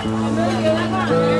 我们赢了多少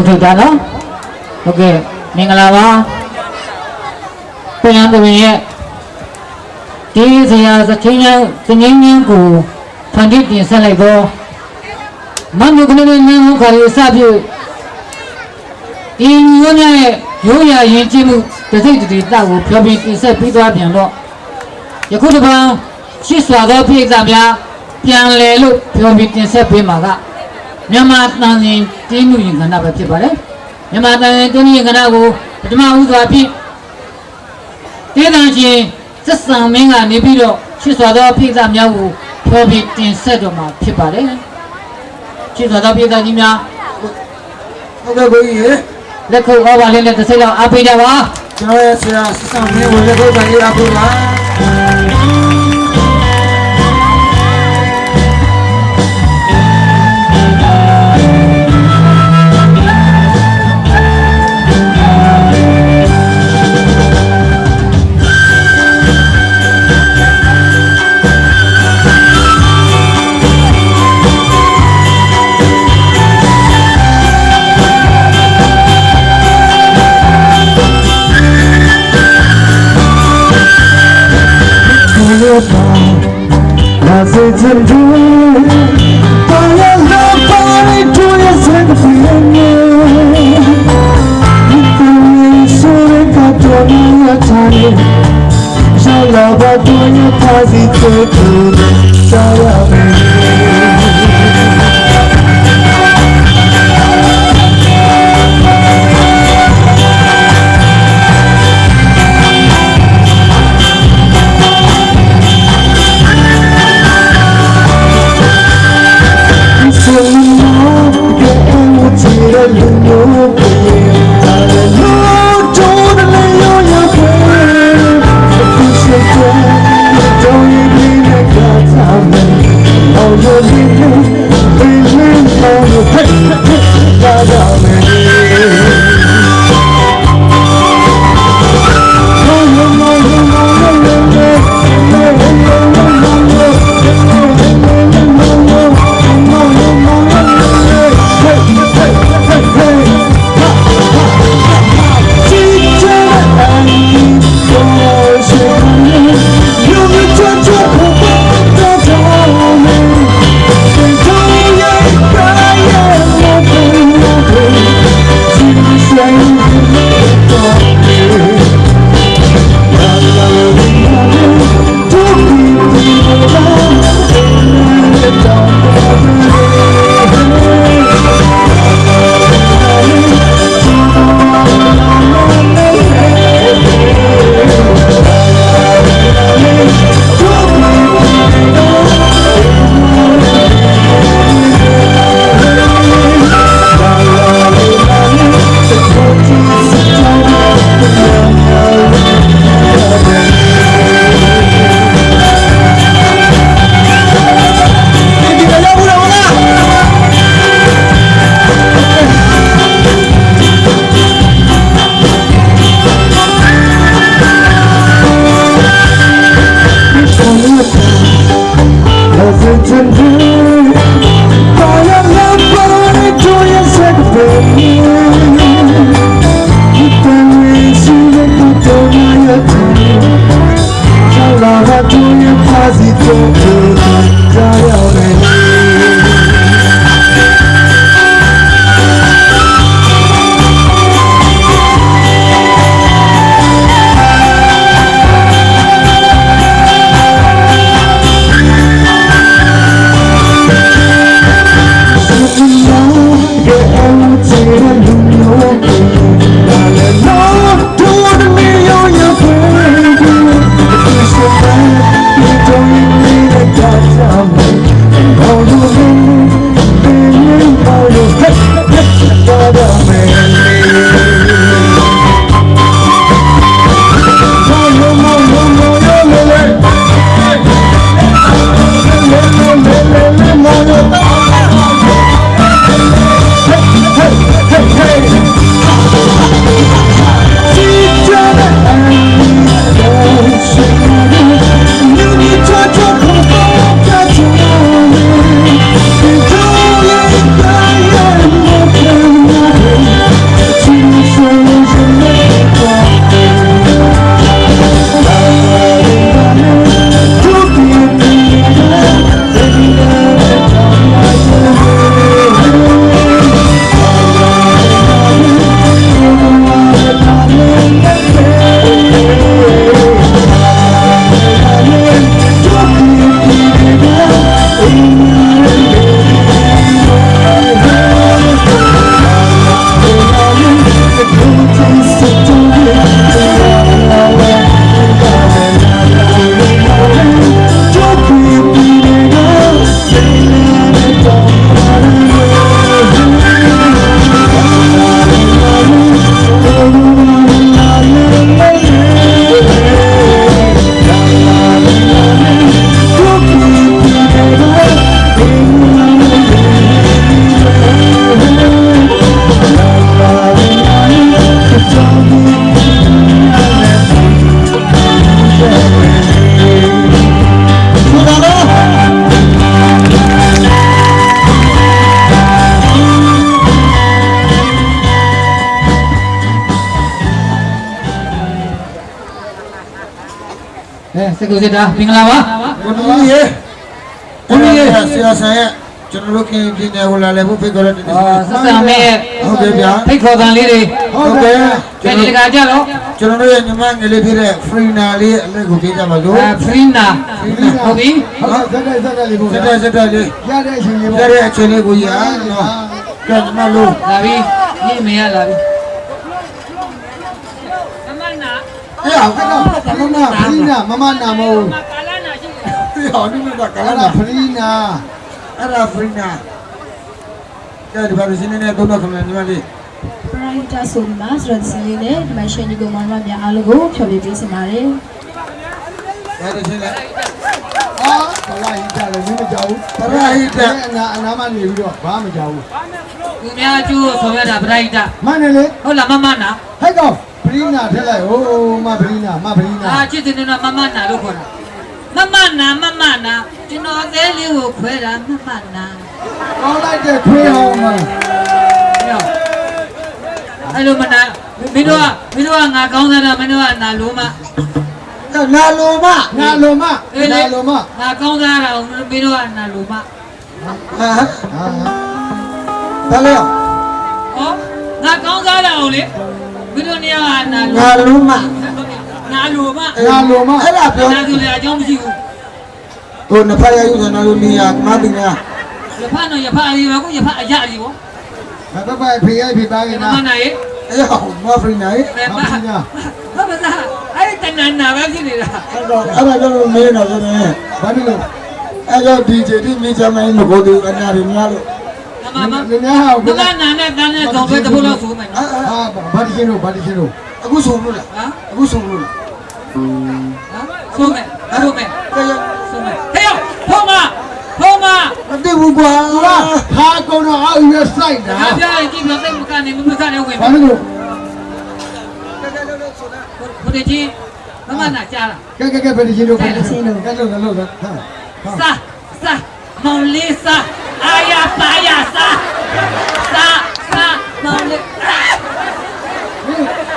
စကုတ်ထုတ်တာနော်ဟုတ်ကဲ့မင်္ဂလာပါပြန်တော်ရဲ့ဒီစရာသချင်းချင်းသငင်းချင်းကိုဖန်တီးတင်ဆက်လိုက်တော့မနုကလေးနန်းဟုတ်ခါလေးစပြုဒီမျိုးများရဲ့ရိုးရာရင်ကျင်းမှုတစ်စိတ်တစ်တောက်ကိုပြောပြတင်ဆက်ပြီးသွားပြန်တော့ယခုတစ်ပတ်ရှစ်စွာသောပြည်သားများပြန်လဲလို့ပြောပြတင်ဆက်ပေးမှာက မြန်မာတန်ရင်တင်းမှုရင်ခန္ဓာပဲဖြစ်ပါတယ်မြန်မာတန်ရင်တင်းမှုရင်ခန္ဓာကိုပထမဦးစွာဖြင့်တေးတန်ရှင်သက်ဆံမင်းကနေပြီးတော့ရှစ်စွာသောပြိဿများကိုပြောပြီးတင်ဆက်တော်မှာဖြစ်ပါတယ်ရှစ်စွာသောပြိဿကြီးများဟုတ်ကဲ့ဘုန်းကြီးရေလက်ခုပ်ဩဘာလေးနဲ့တစ်စိတ်လောက်အားပေးကြပါကျွန်တော်ရဲ့ဆရာစဆောင်မင်းဝင်လက်ဖို့တိုင်းအားပေးပါ Tá bagulho quase tocando Saia 嗯 စကူစစ်တာမင်္ဂလာပါကိုတူကြီးရေကိုတူကြီးဆရာဆန်ရဲ့ကျွန်တော်တို့ခင်ပြည်နယ်ကိုလာလဲဖို့ဖိတ်ခေါ်တဲ့တည်းအာဆက်ဆံမဲရဲ့ဟုတ်ကဲ့ဗျာဖိတ်ခေါ်တန်လေးတွေဟုတ်ကဲ့ကျန်ဒီတကာကြတော့ကျွန်တော်တို့ရဲ့ညီမငယ်လေးဖြစ်တဲ့ Freena လေးအလက်ကိုပြေးကြပါလို့အဲဖရီနာဟုတ်ပြီဟုတ်ကဲ့ဇက်တိုက်ဇက်တိုက်လေးပို့စက်တဲ့စက်တဲ့လေးရတဲ့အချိန်လေးရပေါ့တဲ့အချိန်လေးကိုရနော်ကဲညီမလို့လာပြီညီမေရလာပြီ အေးအောင်ကဲတော့ကလနာဖရီနာမမနာမို့အေးအောင်ဒီမှာကကလလာနာဖရီနာအဲ့ဒါ Freena ကဲဒီပါလို့ရှင်းနေတော့တော့ခမညီမလေးပရိုက်တာဆိုဒီမှာဆိုတော့ဒီစီလေးနဲ့ဒီမှာရှင်ဒီကောင်မများအားလုံးကိုဖြောပြပေးစင်ပါတယ်အဲ့ဒါရှင်းလဲအာကလာဟိတာလည်းမင်းမကြောက်ဘူးပရဟိတအနာအနာမနေပြီးတော့ဘာမှမကြောက်ဘူးသူများအကျိုးဆောင်ရတာပရိုက်တာမနဲ့လေဟုတ်လားမမနာဟဲ့ကောင်ဖ ရီနာထက်လိုက်ဟိုးမဖရီနာမဖရီနာအာချစ်တင်နေတာမမနာလို့ခေါ်တာမမနာမမနာကျွန်တော်အသေးလေးကိုခွဲတာမမနာကောင်းလိုက်တဲ့ခွေးဟောင်းမအဲ့လိုမနာမင်းတို့ကမင်းတို့ကငါကောင်းစားတာမင်းတို့ကနာလို့မနာလိုမနာလိုမနာလိုမငါကောင်းစားတာမင်းတို့ကနာလို့မဟာအာဘာလဲဟောငါကောင်းစားတာကိုလေ မင်းတို့နေရာကနာလို့နာလိုမနာလို့မနာလိုမအဲ့ဒါပြောနာဆိုလေအကြောင်းမရှိဘူးဟိုနှစ်ဖက်ရယူစနာလိုနေရမတင်ရရဖတော့ရဖအရေးပါကိုရဖအရကြီးပေါ့ဘယ်ဘက်ဖေးရိုက်ဖေးသားကမနာမနာရေအေးဟောမဖရီနိုင်ဘယ်မှာဟုတ်ပါသားအဲ့တဏ္ဍာပဲဖြစ်နေတာအဲ့တော့အဲ့ဒါကြောင့်မင်းတော့ဆိုနေဘာဖြစ်လို့အဲ့တော့ဒီဂျေဒီမိချမင်းမကိုတူအနာရများလို့ မမမလူများဟောမမနာနဲ့တန်းနဲ့တော့ပဲတပုတ်လို့ဆိုမယ်နော်ဟာဘာတိချင်းတို့ဘာတိချင်းတို့အခုဆုံးလို့လားဟမ်အခုဆုံးလို့လားဟမ်ဆိုမယ်ဆိုမယ်ကဲဆိုမယ်ဟေးဖုံးမဖုံးမမသိဘူးကွာသူကခါကုန်းတော့အောက်ရွက်ဆိုင်တာငါပြရင်ကြည့်ပြသိမကနေမမကနေဝင်ဘာလို့လို့ဘုရားကြီးမမနာကြားလားကဲကဲကဲဘာတိချင်းတို့ဘာတိချင်းတို့ကဲလို့လို့ဟာစာစာမောင်လေးစာ အာရပါရစာစာစာမောင်လေး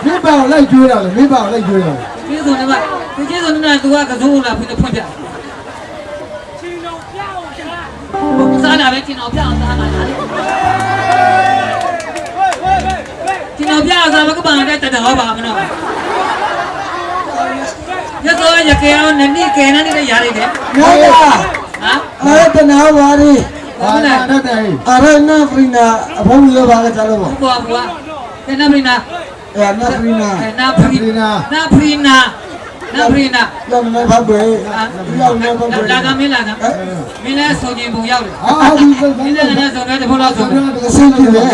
မင်းပါလိုက်ကျွေးတာလေမင်းပါလိုက်ကျွေးတာလေကျေးဇူးနေပါကျေးဇူးနေပါသူကကစိုးလာပြီးဖွင့်ပြစားလာပဲကျင်တော်ပြအောင်စားမှာလားကျင်တော်ပြအောင်စားမကပန်တဲ့တတော်ပါမနော်ရသောရကေအောင်နနိကေနနေတဲ့ຢာလေးတယ်နားလားဟမ်အဲ့တနာပါရီ ဘာလဲတတ်တယ်အရနာဖရီနာအဘုံရပါကစားလို့ပေါ့ဘွားဘွားကေနပရိနာအဲ့နာဖရီနာကေနပရိနာနာပရိနာနာပရိနာလောင်းနေဖောက်ပဲလောင်းနေဖောက်ပဲလာကမင်းလာကမင်းလည်းဆိုခြင်းပုံရောက်တယ်ဟာဒီဘယ်မင်းလည်းလည်းဆိုတဲ့ဘုရားဆိုတယ်အဆင်ပြေတယ်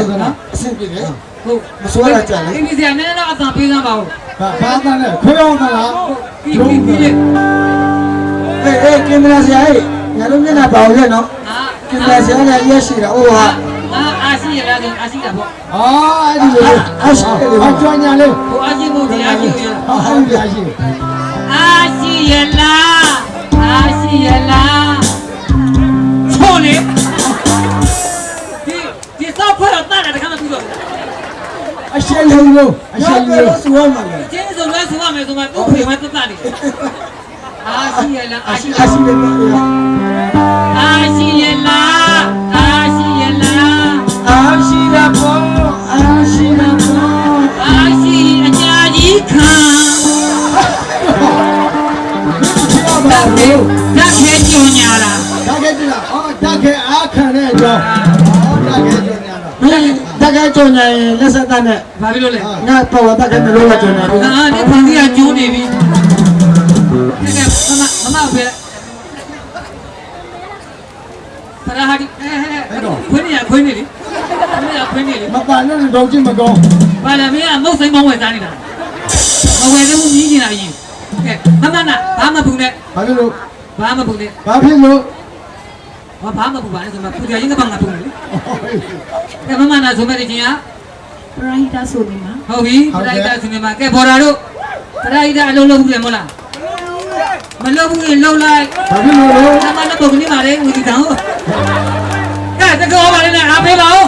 အဆင်ပြေတယ်ဟုတ်မစိုးရကြလေအင်းဒီစရာနည်းနည်းတော့အသာပေးစမ်းပါဦးဘာဘာတန်းလဲခွေးအောင်သလားပြီးပြီးပြီးလေအေးအေးကင်မရာဆရာကြီးညလုံးမျက်နှာပါအောင်လေနော်ဟာ ကင်မရာဆရာလည်းရက်ရှိတာဟိုဟာငါအာရှိရလားအာရှိတာပေါ့အာအဲ့ဒီလိုအကျွမ်းညာလေးဟိုအာရှိဖို့ဒီအာရှိရဟာဟာဒီအရှိအာရှိရလားအာရှိရလားချို့လေဒီဒီစောက်ဖွဲ့တော့တားတယ်တခါမှပြီးတော့အရှိလုံးလုံးအရှိရောက်လုံးတော့လုံးစဝမ်းမှာလေကျင်းစုံလဲဆိုရမယ်ဆိုမှသူ့ဖေမတတ်တာနေအာရှိရလားအာရှိအရှိတယ်နော်အာရှိရလား ကြာကြီးခံတတ်တယ်တတ်ခဲညွန်ညာလားဒါကဲကြလားအော်ဒါကဲအားခံတဲ့အကြောင်းအော်ဒါကဲကျွမ်းညာတော့မင်းတကယ်ကြုံနေလက်ဆက်တဲ့နဲ့ဘာဖြစ်လို့လဲငါပေါ်ဝတ်တကယ်နှလုံးကကြုံနေပြီအာဒီဖန်စီကကျိုးနေပြီကဲကဲမမမမပဲ ပရာဟာဒီအဲခွင်းနေရခွင်းနေလေခွင်းနေရခွင်းနေလေမပါနဲ့တော့ကြည့်မကောင်းဘာလဲမင်းကမုတ်စိမ်မောင်းဝယ်စားနေတာမဝယ်သေးဘူးမြည်နေတာကြီးကဲမမနာဘာမှဘူးနဲ့ဘာဖြစ်လို့ဘာမှဘူးနဲ့ဘာဖြစ်လို့ဘာဘာမှဘူးပါနဲ့ဆိုမှပူကြရင်ကဘာငါဘူးလေကဲမမနာဆိုမဲ့ချင်းကပရိုက်တာဆိုဒီမှာဟုတ်ပြီပရိုက်တာဆိုနေမှာကဲဘော်ရာတို့ပရိုက်တာအလုံးလုံးဘူးလေမဟုတ်လား မလုံးဘူးရင်လုံးလိုက်ဘာဖြစ်လို့လဲနမနပုတ်ကနေပါလေဦးဒီတောင်ကဲတကောပါလေနဲ့အားပေးပါဦး